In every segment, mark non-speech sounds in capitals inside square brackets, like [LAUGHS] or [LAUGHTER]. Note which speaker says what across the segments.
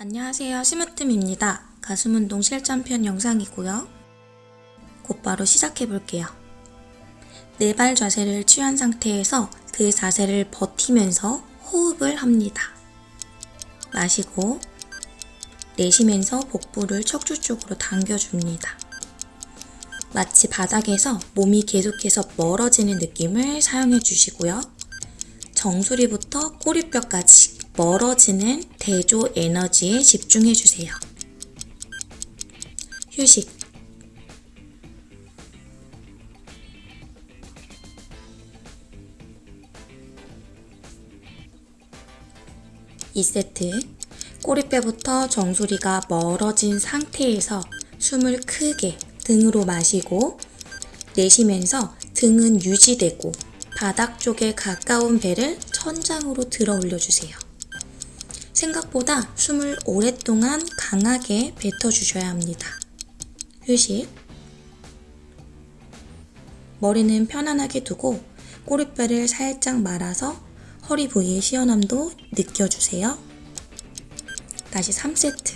Speaker 1: 안녕하세요. 시무뜸입니다. 가슴 운동 실전편 영상이고요. 곧바로 시작해 볼게요. 네 발 자세를 취한 상태에서 그 자세를 버티면서 호흡을 합니다. 마시고 내쉬면서 복부를 척추 쪽으로 당겨줍니다. 마치 바닥에서 몸이 계속해서 멀어지는 느낌을 사용해 주시고요. 정수리부터 꼬리뼈까지 멀어지는 대조 에너지에 집중해 주세요. 휴식. 이세트 꼬리뼈부터 정수리가 멀어진 상태에서 숨을 크게 등으로 마시고 내쉬면서 등은 유지되고 바닥 쪽에 가까운 배를 천장으로 들어 올려주세요. 생각보다 숨을 오랫동안 강하게 뱉어주셔야 합니다. 휴식. 머리는 편안하게 두고 꼬리뼈를 살짝 말아서 허리 부위의 시원함도 느껴주세요. 다시 3세트.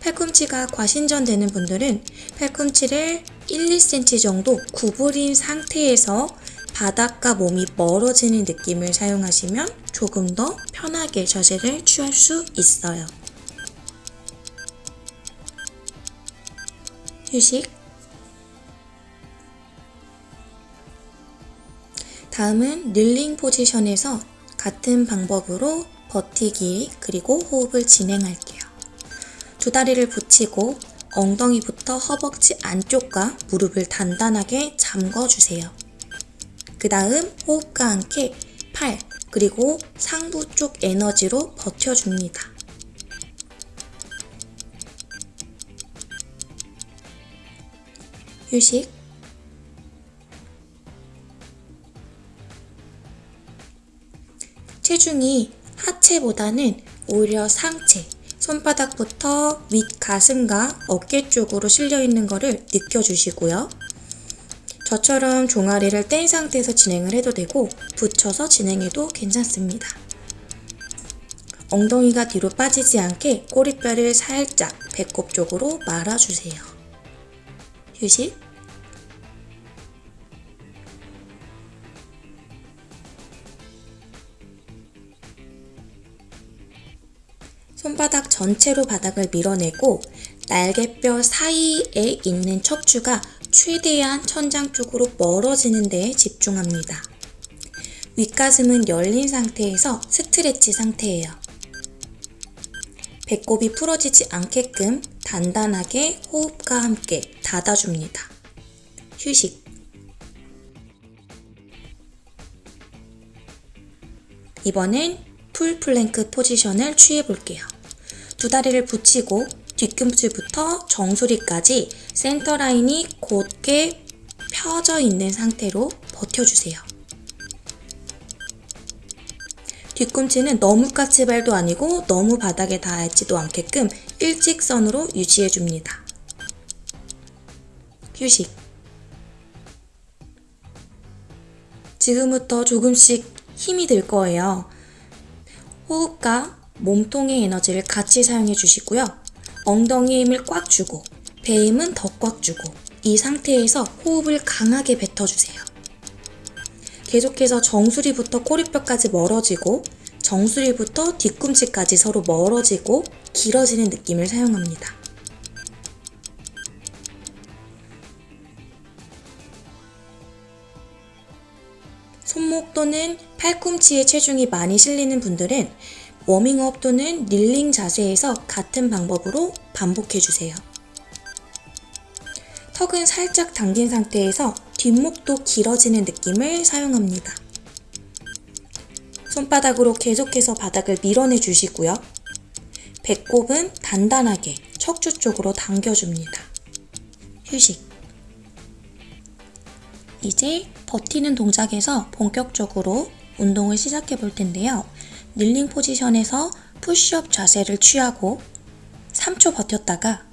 Speaker 1: 팔꿈치가 과신전되는 분들은 팔꿈치를 1, 2cm 정도 구부린 상태에서 바닥과 몸이 멀어지는 느낌을 사용하시면 조금 더 편하게 자세를 취할 수 있어요. 휴식. 다음은 릴링 포지션에서 같은 방법으로 버티기 그리고 호흡을 진행할게요. 두 다리를 붙이고 엉덩이부터 허벅지 안쪽과 무릎을 단단하게 잠궈주세요. 그 다음 호흡과 함께 팔 그리고 상부 쪽 에너지로 버텨줍니다. 휴식 체중이 하체보다는 오히려 상체, 손바닥부터 윗 가슴과 어깨 쪽으로 실려 있는 것을 느껴주시고요. 저처럼 종아리를 뗀 상태에서 진행을 해도 되고 붙여서 진행해도 괜찮습니다. 엉덩이가 뒤로 빠지지 않게 꼬리뼈를 살짝 배꼽 쪽으로 말아주세요. 휴식. 손바닥 전체로 바닥을 밀어내고 날개뼈 사이에 있는 척추가 최대한 천장 쪽으로 멀어지는 데에 집중합니다. 윗가슴은 열린 상태에서 스트레치 상태예요. 배꼽이 풀어지지 않게끔 단단하게 호흡과 함께 닫아줍니다. 휴식. 이번엔 full plank position을 취해 볼게요. 두 다리를 붙이고 뒤꿈치부터 정수리까지 center line이 곧게 펴져 있는 상태로 버텨주세요. 뒤꿈치는 너무 까치발도 아니고 너무 바닥에 닿지도 않게끔 일직선으로 유지해줍니다. 휴식. 지금부터 조금씩 힘이 들 거예요. 호흡과 몸통의 에너지를 같이 사용해 주시고요. 엉덩이에 힘을 꽉 주고 배에 힘은 더 꽉 주고 이 상태에서 호흡을 강하게 뱉어주세요. 계속해서 정수리부터 꼬리뼈까지 멀어지고 정수리부터 뒤꿈치까지 서로 멀어지고 길어지는 느낌을 사용합니다. 손목 또는 팔꿈치에 체중이 많이 실리는 분들은 워밍업 또는 릴링 자세에서 같은 방법으로 반복해 주세요. 턱은 살짝 당긴 상태에서 뒷목도 길어지는 느낌을 사용합니다. 손바닥으로 계속해서 바닥을 밀어내 주시고요. 배꼽은 단단하게 척추 쪽으로 당겨줍니다. 휴식. 이제 버티는 동작에서 본격적으로 운동을 시작해 볼 텐데요. 닐링 포지션에서 푸쉬업 자세를 취하고 3초 버텼다가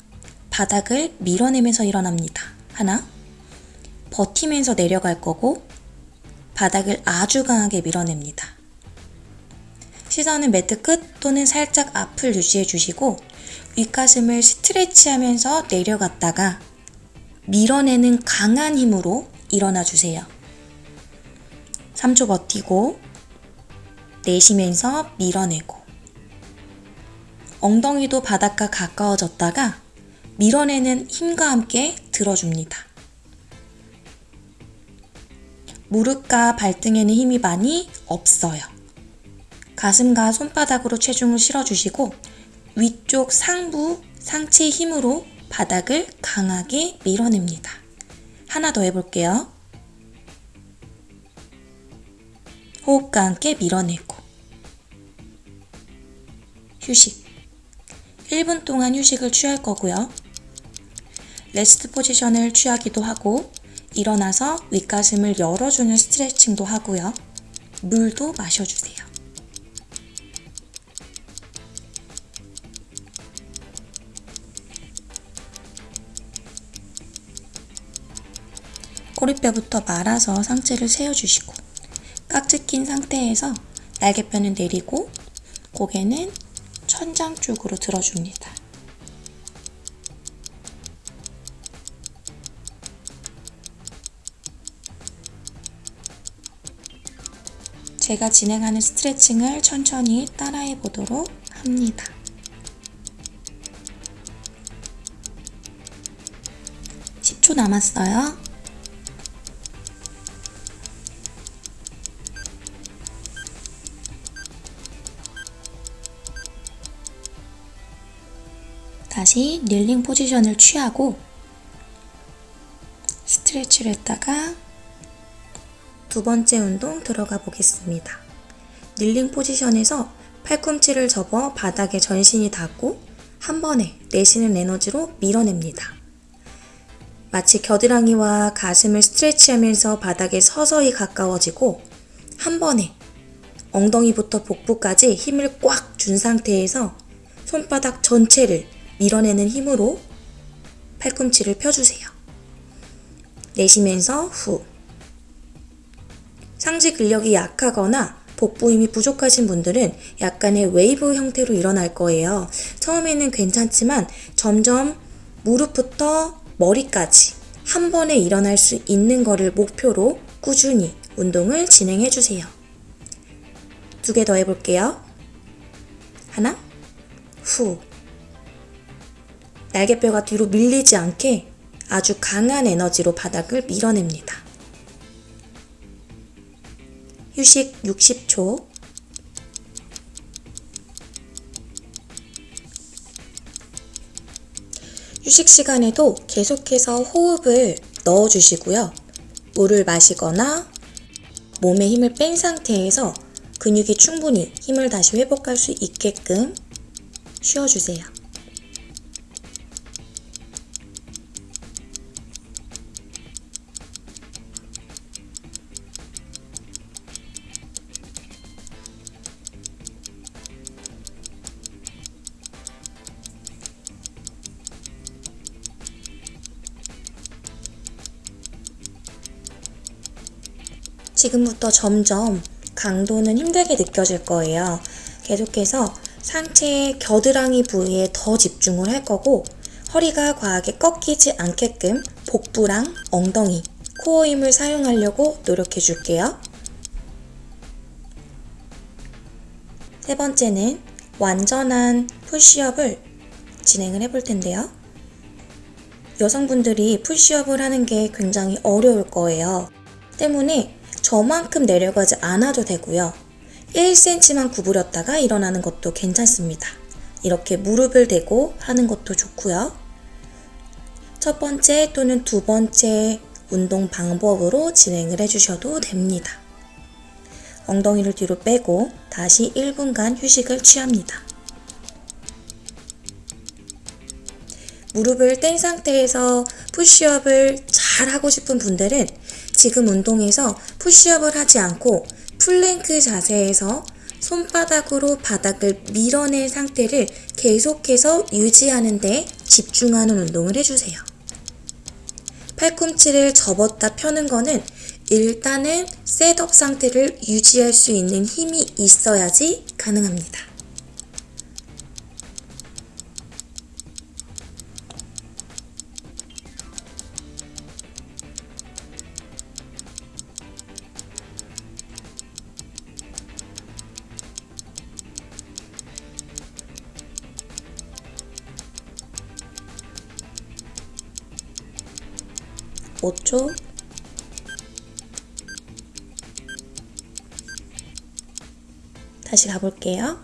Speaker 1: 바닥을 밀어내면서 일어납니다. 하나, 버티면서 내려갈 거고 바닥을 아주 강하게 밀어냅니다. 시선은 매트 끝 또는 살짝 앞을 유지해 주시고 윗가슴을 스트레치하면서 내려갔다가 밀어내는 강한 힘으로 일어나 주세요. 3초 버티고 내쉬면서 밀어내고 엉덩이도 바닥과 가까워졌다가 밀어내는 힘과 함께 들어줍니다. 무릎과 발등에는 힘이 많이 없어요. 가슴과 손바닥으로 체중을 실어주시고 위쪽 상부 상체 힘으로 바닥을 강하게 밀어냅니다. 하나 더 해볼게요. 호흡과 함께 밀어내고 휴식 1분 동안 휴식을 취할 거고요. 레스트 포지션을 취하기도 하고 일어나서 윗가슴을 열어주는 스트레칭도 하고요. 물도 마셔주세요. 꼬리뼈부터 말아서 상체를 세워주시고 깍지 낀 상태에서 날개뼈는 내리고 고개는 천장 쪽으로 들어줍니다. 제가 진행하는 스트레칭을 천천히 따라해 보도록 합니다. (10초) 남았어요. 다시 릴링 포지션을 취하고 스트레치를 했다가 두 번째 운동 들어가 보겠습니다. 릴링 포지션에서 팔꿈치를 접어 바닥에 전신이 닿고 한 번에 내쉬는 에너지로 밀어냅니다. 마치 겨드랑이와 가슴을 스트레치하면서 바닥에 서서히 가까워지고 한 번에 엉덩이부터 복부까지 힘을 꽉 준 상태에서 손바닥 전체를 밀어내는 힘으로 팔꿈치를 펴주세요. 내쉬면서 후. 상지 근력이 약하거나 복부 힘이 부족하신 분들은 약간의 웨이브 형태로 일어날 거예요. 처음에는 괜찮지만 점점 무릎부터 머리까지 한 번에 일어날 수 있는 거를 목표로 꾸준히 운동을 진행해 주세요. 두 개 더 해볼게요. 하나, 후. 날개뼈가 뒤로 밀리지 않게 아주 강한 에너지로 바닥을 밀어냅니다. 휴식 60초. 휴식 시간에도 계속해서 호흡을 넣어주시고요. 물을 마시거나 몸에 힘을 뺀 상태에서 근육이 충분히 힘을 다시 회복할 수 있게끔 쉬어주세요. 지금부터 점점 강도는 힘들게 느껴질 거예요. 계속해서 상체의 겨드랑이 부위에 더 집중을 할 거고 허리가 과하게 꺾이지 않게끔 복부랑 엉덩이, 코어 힘을 사용하려고 노력해 줄게요. 세 번째는 완전한 푸시업을 진행을 해볼 텐데요. 여성분들이 푸시업을 하는 게 굉장히 어려울 거예요. 때문에 저만큼 내려가지 않아도 되고요. 1cm만 구부렸다가 일어나는 것도 괜찮습니다. 이렇게 무릎을 대고 하는 것도 좋고요. 첫 번째 또는 두 번째 운동 방법으로 진행을 해주셔도 됩니다. 엉덩이를 뒤로 빼고 다시 1분간 휴식을 취합니다. 무릎을 뗀 상태에서 push-up을 잘 하고 싶은 분들은 지금 운동에서 push-up을 하지 않고 플랭크 자세에서 손바닥으로 바닥을 밀어낸 상태를 계속해서 유지하는 데 집중하는 운동을 해주세요. 팔꿈치를 접었다 펴는 거는 일단은 setup 상태를 유지할 수 있는 힘이 있어야지 가능합니다. 오초 다시 가볼게요.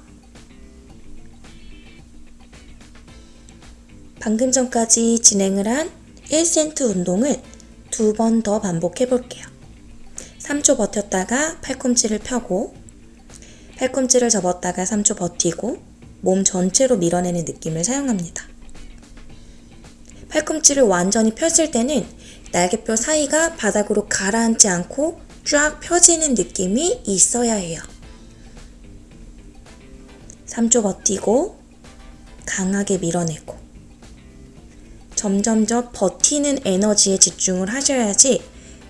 Speaker 1: 방금 전까지 진행을 한 1센트 운동을 두 번 더 반복해 볼게요. 3초 버텼다가 팔꿈치를 펴고 팔꿈치를 접었다가 3초 버티고 몸 전체로 밀어내는 느낌을 사용합니다. 팔꿈치를 완전히 폈을 때는 날개뼈 사이가 바닥으로 가라앉지 않고 쫙 펴지는 느낌이 있어야 해요. 3초 버티고 강하게 밀어내고 점점 점 버티는 에너지에 집중을 하셔야지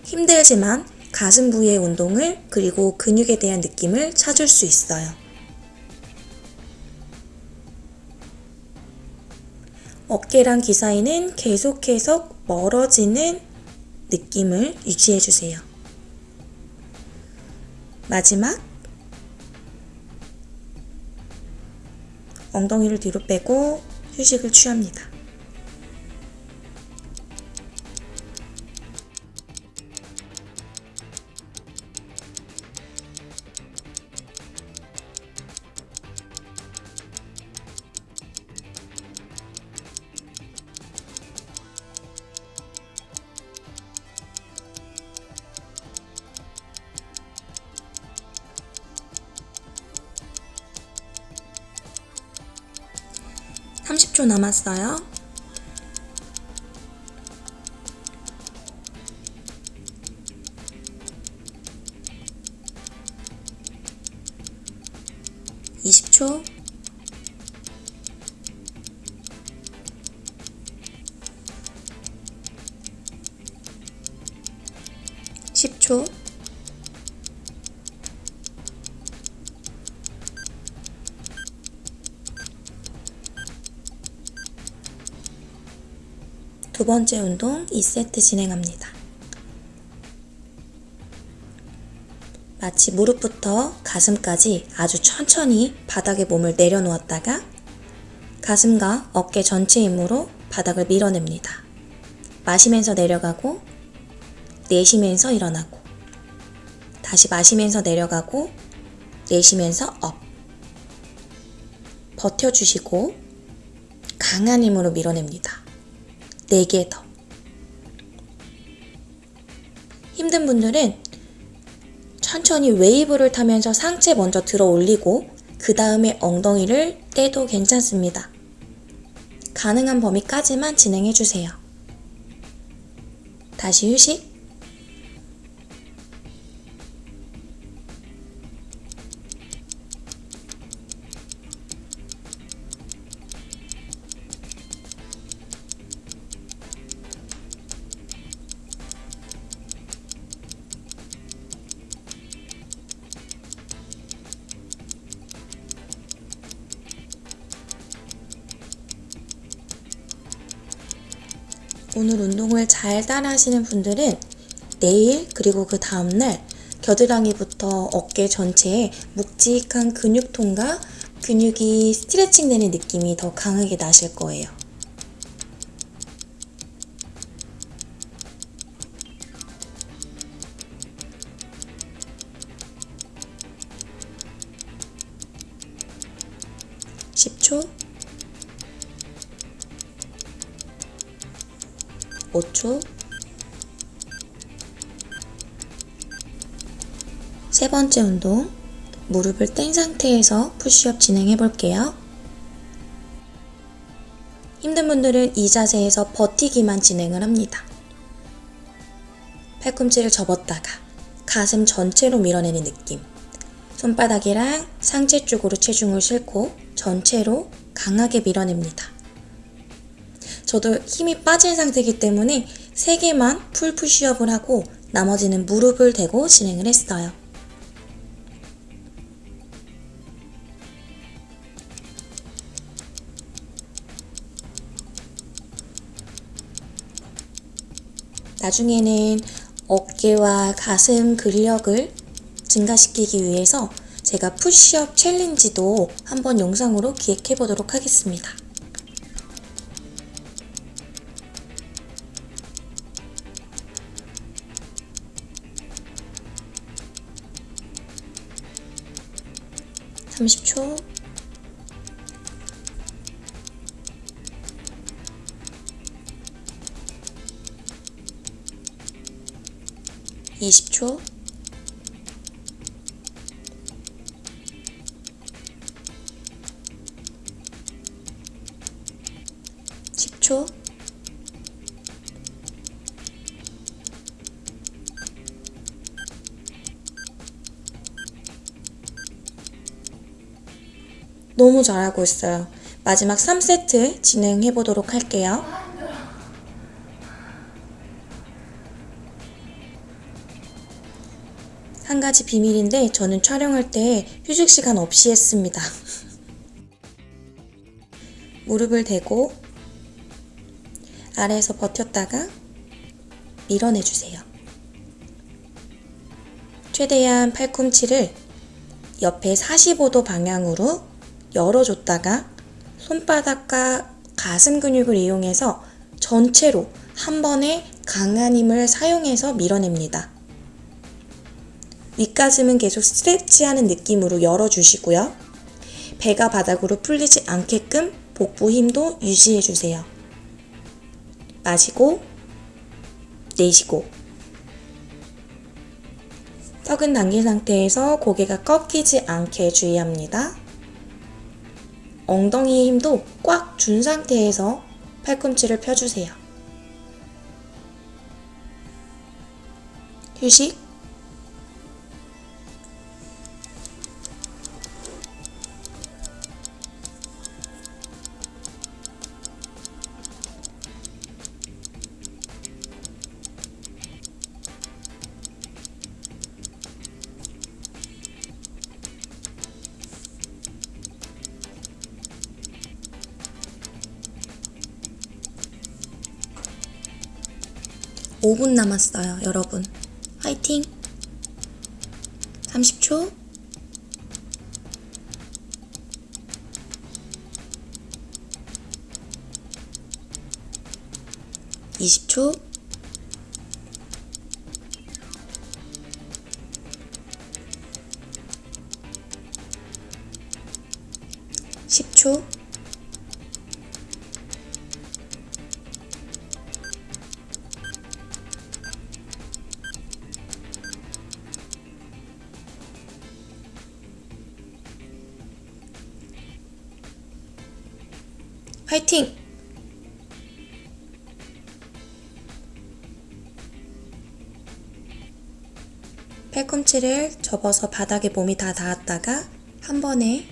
Speaker 1: 힘들지만 가슴 부위의 운동을 그리고 근육에 대한 느낌을 찾을 수 있어요. 어깨랑 귀 사이는 계속해서 멀어지는 느낌을 유지해 주세요. 마지막 엉덩이를 뒤로 빼고 휴식을 취합니다. 삼십 초 남았어요. 두 번째 운동 2세트 진행합니다. 마치 무릎부터 가슴까지 아주 천천히 바닥에 몸을 내려놓았다가 가슴과 어깨 전체 힘으로 바닥을 밀어냅니다. 마시면서 내려가고 내쉬면서 일어나고 다시 마시면서 내려가고 내쉬면서 up 버텨주시고 강한 힘으로 밀어냅니다. 4개 더. 힘든 분들은 천천히 웨이브를 타면서 상체 먼저 들어 올리고 그 다음에 엉덩이를 떼도 괜찮습니다. 가능한 범위까지만 진행해 주세요. 다시 휴식. 운동을 잘 따라 하시는 분들은 내일 그리고 그 다음날 겨드랑이부터 어깨 전체에 묵직한 근육통과 근육이 스트레칭 되는 느낌이 더 강하게 나실 거예요. 번째 운동 무릎을 뗀 상태에서 푸시업 진행해 볼게요. 힘든 분들은 이 자세에서 버티기만 진행을 합니다. 팔꿈치를 접었다가 가슴 전체로 밀어내는 느낌. 손바닥이랑 상체 쪽으로 체중을 싣고 전체로 강하게 밀어냅니다. 저도 힘이 빠진 상태이기 때문에 3개만 full push-up을 하고 나머지는 무릎을 대고 진행을 했어요. 나중에는 어깨와 가슴 근력을 증가시키기 위해서 제가 푸시업 챌린지도 한번 영상으로 기획해 보도록 하겠습니다. 삼십 초 이십 초십초 너무 잘하고 있어요. 마지막 3세트 진행해 보도록 할게요. 가지 비밀인데 저는 촬영할 때 휴식 시간 없이 했습니다. [LAUGHS] 무릎을 대고 아래에서 버텼다가 밀어내 주세요. 최대한 팔꿈치를 옆에 45도 방향으로 열어줬다가 손바닥과 가슴 근육을 이용해서 전체로 한 번에 강한 힘을 사용해서 밀어냅니다. 윗가슴은 계속 스트레치하는 느낌으로 열어주시고요. 배가 바닥으로 풀리지 않게끔 복부 힘도 유지해주세요. 마시고, 내쉬고. 턱은 당긴 상태에서 고개가 꺾이지 않게 주의합니다. 엉덩이의 힘도 꽉 준 상태에서 팔꿈치를 펴주세요. 휴식. 오분 남았어요, 여러분. 화이팅! 30초. 이십 초. 화이팅! 팔꿈치를 접어서 바닥에 몸이 다 닿았다가 한 번에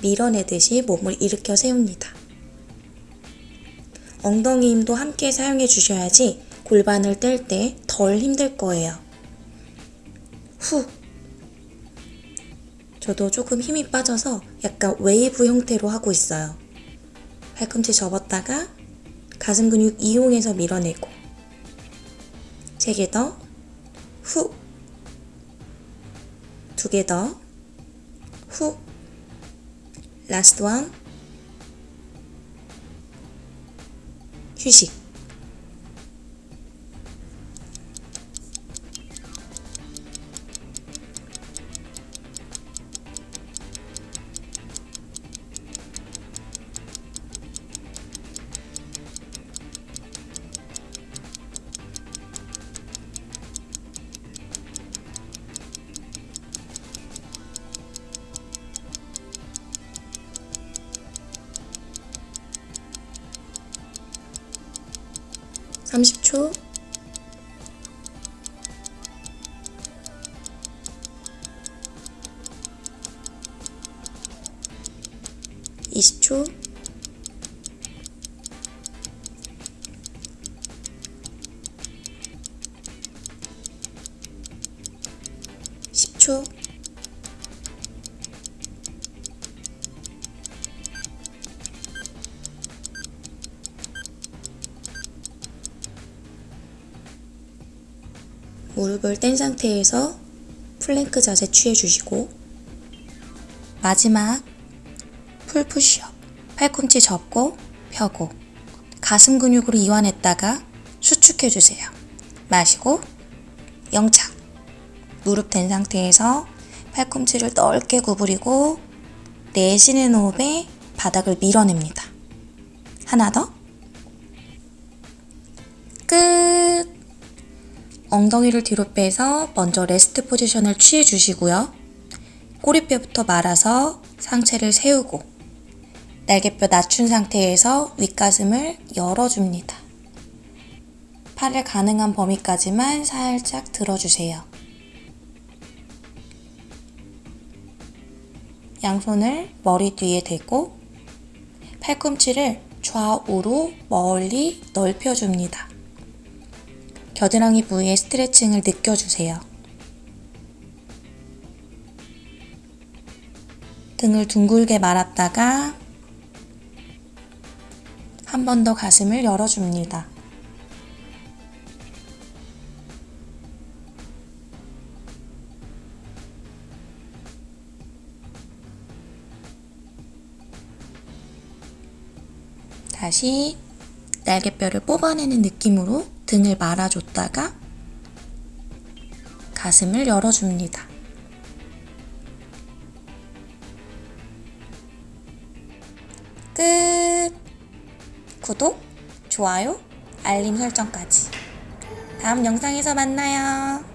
Speaker 1: 밀어내듯이 몸을 일으켜 세웁니다. 엉덩이 힘도 함께 사용해 주셔야지 골반을 뗄 때 덜 힘들 거예요. 후. 저도 조금 힘이 빠져서 약간 웨이브 형태로 하고 있어요. 팔꿈치 접었다가 가슴 근육 이용해서 밀어내고. 세 개 더, 후, 두 개 더, 후, last one, 휴식. 삼십 초 무릎을 뗀 상태에서 플랭크 자세 취해주시고 마지막 full 푸시업 팔꿈치 접고 펴고 가슴 근육으로 이완했다가 수축해주세요. 마시고 영착 무릎 댄 상태에서 팔꿈치를 넓게 구부리고 내쉬는 호흡에 바닥을 밀어냅니다. 하나 더. 끝. 엉덩이를 뒤로 빼서 먼저 레스트 포지션을 취해 주시고요. 꼬리뼈부터 말아서 상체를 세우고 날개뼈 낮춘 상태에서 윗가슴을 열어줍니다. 팔을 가능한 범위까지만 살짝 들어주세요. 양손을 머리 뒤에 대고 팔꿈치를 좌우로 멀리 넓혀줍니다. 겨드랑이 부위의 스트레칭을 느껴주세요. 등을 둥글게 말았다가 한 번 더 가슴을 열어줍니다. 다시 날개뼈를 뽑아내는 느낌으로 등을 말아줬다가 가슴을 열어줍니다. 끝! 구독, 좋아요, 알림 설정까지. 다음 영상에서 만나요.